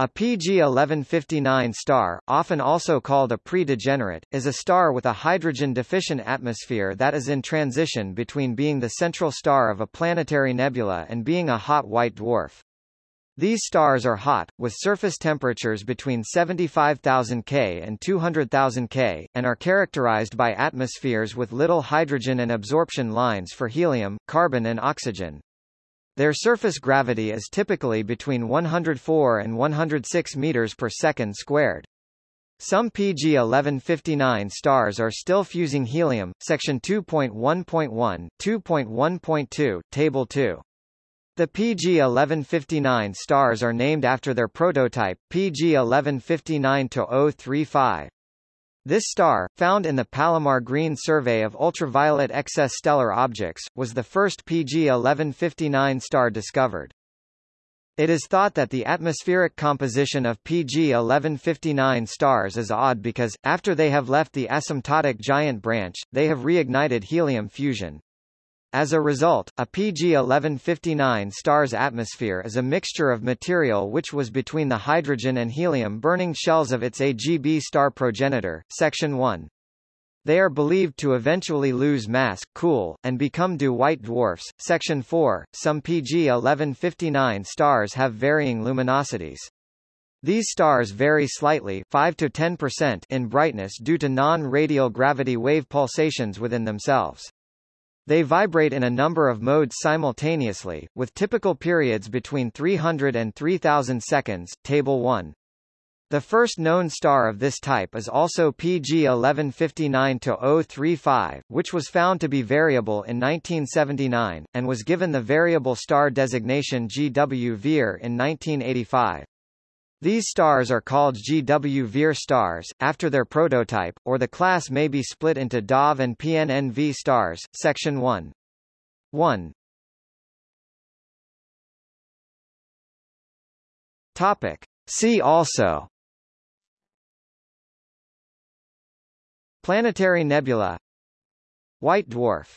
A PG 1159 star, often also called a pre-degenerate, is a star with a hydrogen-deficient atmosphere that is in transition between being the central star of a planetary nebula and being a hot white dwarf. These stars are hot, with surface temperatures between 75,000 K and 200,000 K, and are characterized by atmospheres with little hydrogen and absorption lines for helium, carbon and oxygen. Their surface gravity is typically between 104 and 106 meters per second squared. Some PG 1159 stars are still fusing helium, section 2.1.1, 2.1.2, table 2. The PG 1159 stars are named after their prototype, PG 1159-035. This star, found in the Palomar Green Survey of Ultraviolet Excess Stellar Objects, was the first PG 1159 star discovered. It is thought that the atmospheric composition of PG 1159 stars is odd because, after they have left the asymptotic giant branch, they have reignited helium fusion. As a result, a PG 1159 star's atmosphere is a mixture of material which was between the hydrogen and helium-burning shells of its AGB star progenitor, Section 1. They are believed to eventually lose mass, cool, and become DO white dwarfs. Section 4. Some PG 1159 stars have varying luminosities. These stars vary slightly 5 to 10% in brightness due to non-radial gravity wave pulsations within themselves. They vibrate in a number of modes simultaneously, with typical periods between 300 and 3000 seconds, Table 1. The first known star of this type is also PG 1159-035, which was found to be variable in 1979, and was given the variable star designation GW Vir in 1985. These stars are called GW Vir stars, after their prototype, or the class may be split into DOV and PNNV stars. Section 1. 1. Topic. See also Planetary nebula White dwarf